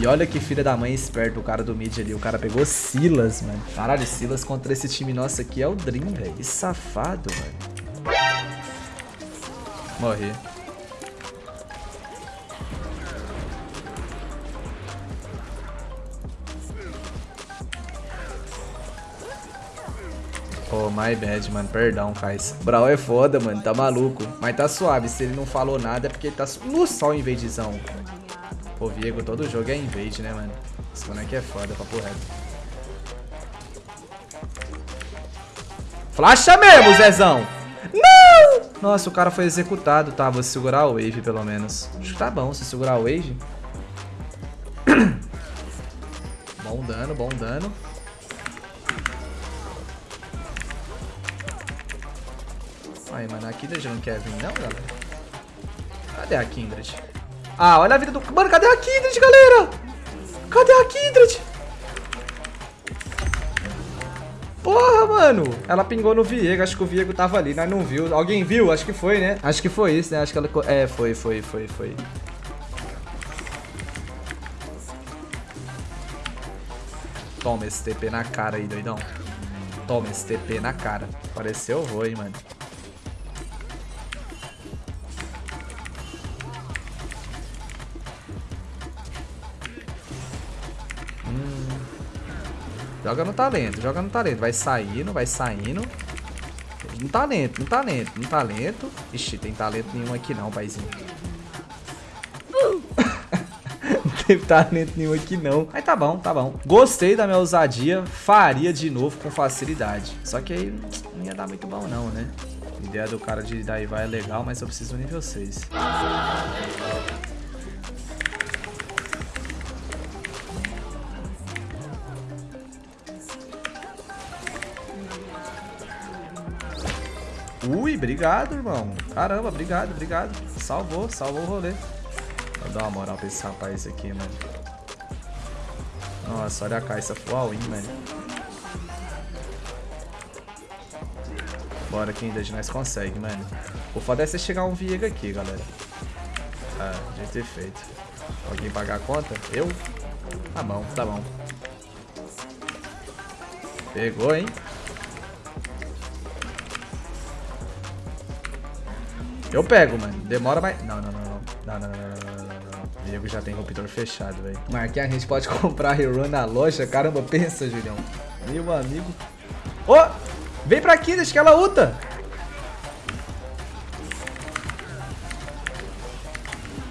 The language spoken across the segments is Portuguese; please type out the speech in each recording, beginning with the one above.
E olha que filha da mãe esperto o cara do mid ali. O cara pegou Silas, mano. Caralho, Silas contra esse time nosso aqui é o Dream, velho. Que safado, velho. Morri. Oh, my bad, mano. Perdão, Kais. Brawl é foda, mano. Tá maluco. Mas tá suave. Se ele não falou nada é porque ele tá... No sol invadezão. Pô, Viego, todo jogo é invade, né, mano? Esse boneco é foda, papo reto. Flasha mesmo, Zezão! Não! Nossa, o cara foi executado. Tá, vou segurar o wave, pelo menos. Acho que tá bom se segurar o wave. bom dano, bom dano. Aí, mano, a Kindred não quer vir não, galera? Cadê a Kindred? Ah, olha a vida do... Mano, cadê a Kindred, galera? Cadê a Kindred? Porra, mano. Ela pingou no Viego. Acho que o Viego tava ali, nós não viu. Alguém viu? Acho que foi, né? Acho que foi isso, né? Acho que ela... É, foi, foi, foi, foi. Toma esse TP na cara aí, doidão. Toma esse TP na cara. Pareceu vou, hein, mano. Joga no talento, joga no talento. Vai saindo, vai saindo. No talento, no talento, no talento. Ixi, tem talento nenhum aqui não, paizinho. não teve talento nenhum aqui não. Mas tá bom, tá bom. Gostei da minha ousadia. Faria de novo com facilidade. Só que aí não ia dar muito bom não, né? A ideia do cara de daí vai é legal, mas eu preciso do nível 6. Ui, obrigado, irmão. Caramba, obrigado, obrigado. Salvou, salvou o rolê. Vou dar uma moral pra esse rapaz aqui, mano. Nossa, olha a caixa full all-in, mano. Bora que ainda nós consegue, mano. O foda é você chegar um Viega aqui, galera. Ah, de ter feito. Alguém pagar a conta? Eu? Tá bom, tá bom. Pegou, hein? Eu pego, mano. Demora mais... Não, não, não, não. Não, não, não, não, não. Diego já tem rompedor fechado, velho. Marquinhos, a gente pode comprar Hero na loja? Caramba, pensa, Julião. Meu amigo. Ô! Oh, vem pra aqui, deixa que ela luta.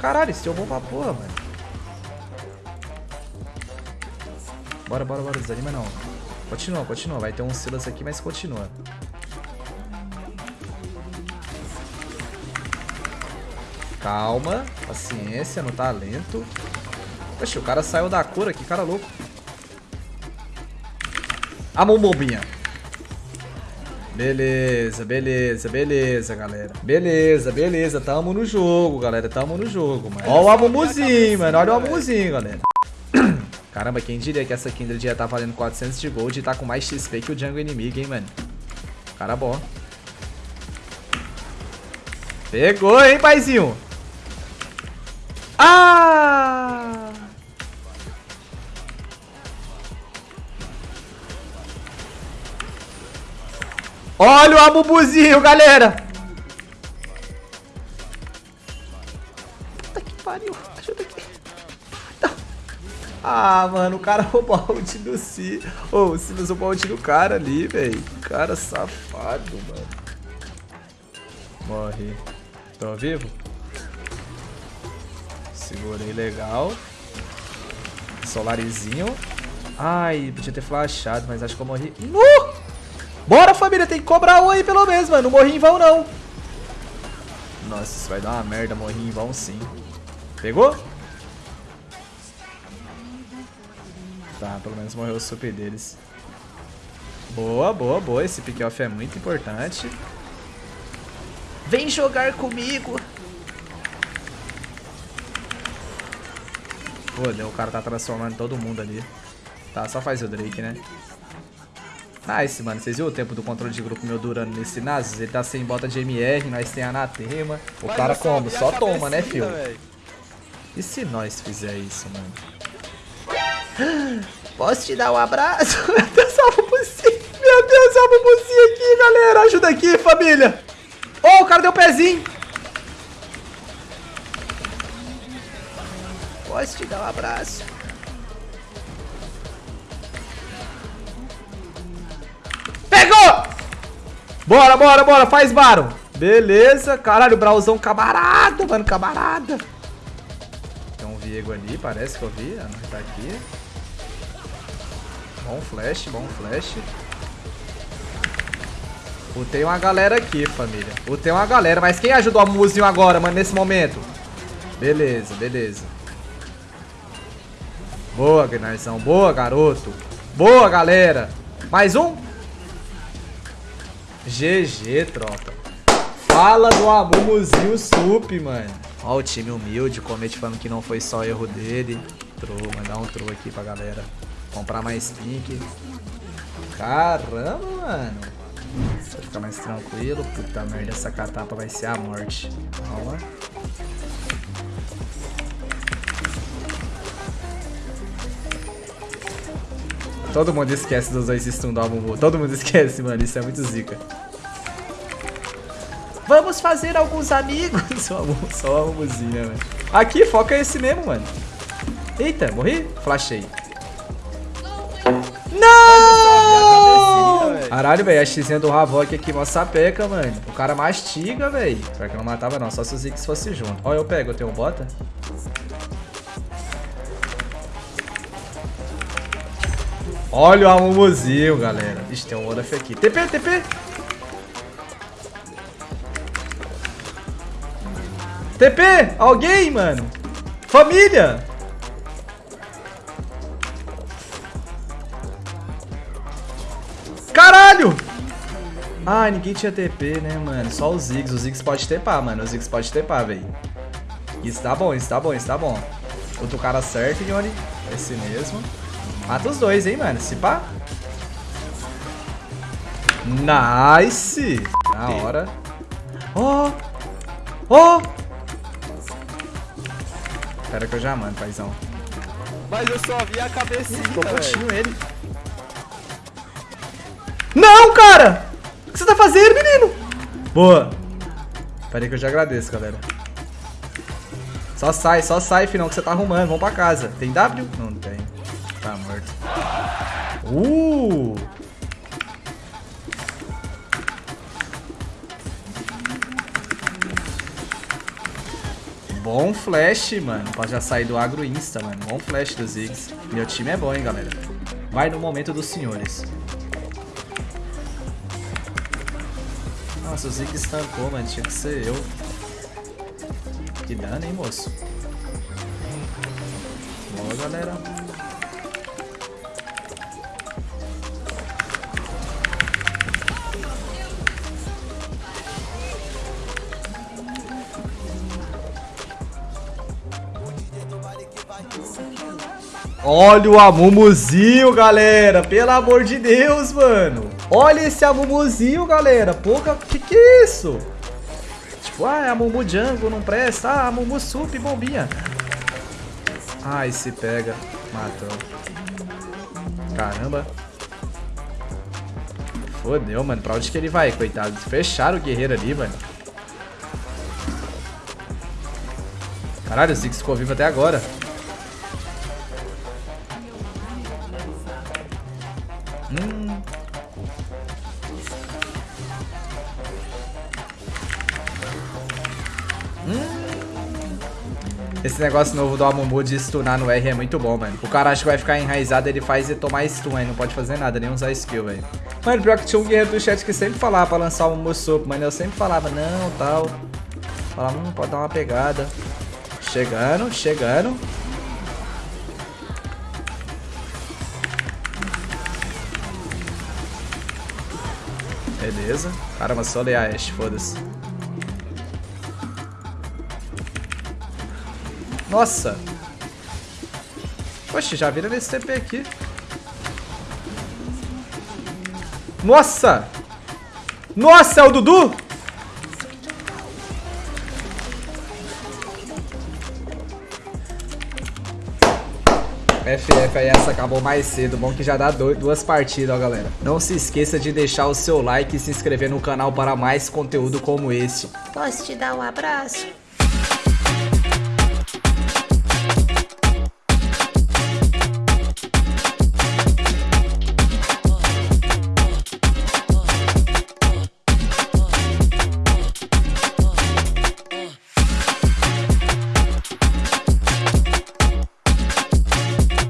Caralho, esse é bom pra porra, mano. Bora, bora, bora. Desanima não. Continua, continua. Vai ter um Silas aqui, mas continua. Calma, paciência no talento. Poxa, o cara saiu da cura, que cara louco. A mão bobinha. Beleza, beleza, beleza, galera. Beleza, beleza. Tamo no jogo, galera. Tamo no jogo, mano. Ó o Amumuzinho, mano. Olha o Amumuzinho, galera. Caramba, quem diria que essa Kindred ia tá valendo 400 de gold e tá com mais XP que o Django inimigo, hein, mano. Cara bom. Pegou, hein, paizinho. Ah! Olha o abubuzinho, galera! Puta que pariu. Ajuda aqui. Ah, mano, o cara roubou a ult do Si. Ô, oh, o Silas roubou a ult do cara ali, velho. Cara safado, mano. Morre. Tô vivo? Segurei legal. Solarizinho. Ai, podia ter flashado, mas acho que eu morri. Bora, família, tem que cobrar um aí pelo menos, mano. Não morri em vão, não. Nossa, isso vai dar uma merda, morri em vão sim. Pegou? Tá, pelo menos morreu o super deles. Boa, boa, boa. Esse pick-off é muito importante. Vem jogar comigo. Pô, o cara tá transformando todo mundo ali. Tá, só faz o Drake, né? Nice, mano. Vocês viram o tempo do controle de grupo meu durando nesse Nasus? Ele tá sem bota de MR, nós tem anatema. O Mas cara como? Só toma, né, filho? velho. E se nós fizer isso, mano? Posso te dar um abraço? Meu Deus, olha o. Meu Deus, olha o aqui, galera. Ajuda aqui, família. Oh, o cara deu pezinho. Posso te dar um abraço? Pegou! Bora, bora, bora. Faz Baron. Beleza. Caralho, o Brauzão camarada, mano. Camarada. Tem um Viego ali, parece que eu vi. Ah, não tá aqui. Bom flash, bom flash. O tem uma galera aqui, família. O tem uma galera. Mas quem ajudou a Muzinho agora, mano, nesse momento? Beleza, beleza. Boa, Gnarzão. Boa, garoto. Boa, galera. Mais um? GG, tropa. Fala do Amumuzinho Sup, mano. Ó o time humilde, Comete falando que não foi só erro dele. Trou, mandar um trou aqui pra galera. Comprar mais pink. Caramba, mano. Pra ficar mais tranquilo. Puta merda, essa catapa vai ser a morte. Calma. Todo mundo esquece dos dois stun do Amumu. Todo mundo esquece, mano. Isso é muito zica. Vamos fazer alguns amigos. Só, o Amumuzinho, né, mano? Aqui, foca esse mesmo, mano. Eita, morri? Flashei. Não! velho. Caralho, velho, a xizinha do Havok aqui, mó sapeca, mano. O cara mastiga, velho. Pior que não matava não, só se o Ziggs fosse junto. Ó, eu pego, eu tenho um bota. Olha o Amumuzinho, galera. Ixi, tem um Olaf aqui. TP, TP. TP! Alguém, mano? Família! Caralho! Ah, ninguém tinha TP, né, mano? Só o Ziggs. O Ziggs pode TPar, mano. O Ziggs pode TPar, velho. Isso tá bom, isso tá bom, isso tá bom. Outro cara certo, Yoni. Esse mesmo. Mata os dois, hein, mano. Se pá. Nice! Na hora. Ó! Ó! Espera que eu já mando, paizão. Mas eu só vi a cabecinha, Ficou putinho ele. Não, cara! O que você tá fazendo, menino? Boa. Pera aí que eu já agradeço, galera. Só sai, só sai, filhão, que você tá arrumando. Vamos pra casa. Tem W? Não tem. Uh! Bom flash, mano. Pra já sair do agro insta, mano. Bom flash do Ziggs. Meu time é bom, hein, galera. Vai no momento dos senhores. Nossa, o Ziggs estancou, mano. Tinha que ser eu. Que dano, hein, moço. Boa, galera. Olha o Amumuzinho, galera. Pelo amor de Deus, mano. Olha esse Amumuzinho, galera. Pouca... Que que é isso? Tipo, ah, é Amumu Jungle, não presta. Ah, Amumu Sup, bombinha. Ai, se pega. Matou. Caramba. Fodeu, mano. Pra onde que ele vai, coitado? Fecharam o guerreiro ali, mano. Caralho, o Ziggs ficou vivo até agora. Esse negócio novo do Amumu de stunar no R é muito bom, mano. O cara acha que vai ficar enraizado, ele faz e tomar stun aí. Não pode fazer nada, nem usar skill, velho. Mano, pior que tinha um guerreiro do chat que sempre falava pra lançar o Amumu Sopo, mano. Eu sempre falava, não, tal. Falava, hum, pode dar uma pegada. Chegando, chegando. Beleza. Caramba, só ler a Ashe, foda-se. Nossa! Oxe, já vira nesse TP aqui. Nossa! Nossa, é o Dudu? FF aí, essa acabou mais cedo. Bom que já dá duas partidas, ó, galera. Não se esqueça de deixar o seu like e se inscrever no canal para mais conteúdo como esse. Posso te dar um abraço?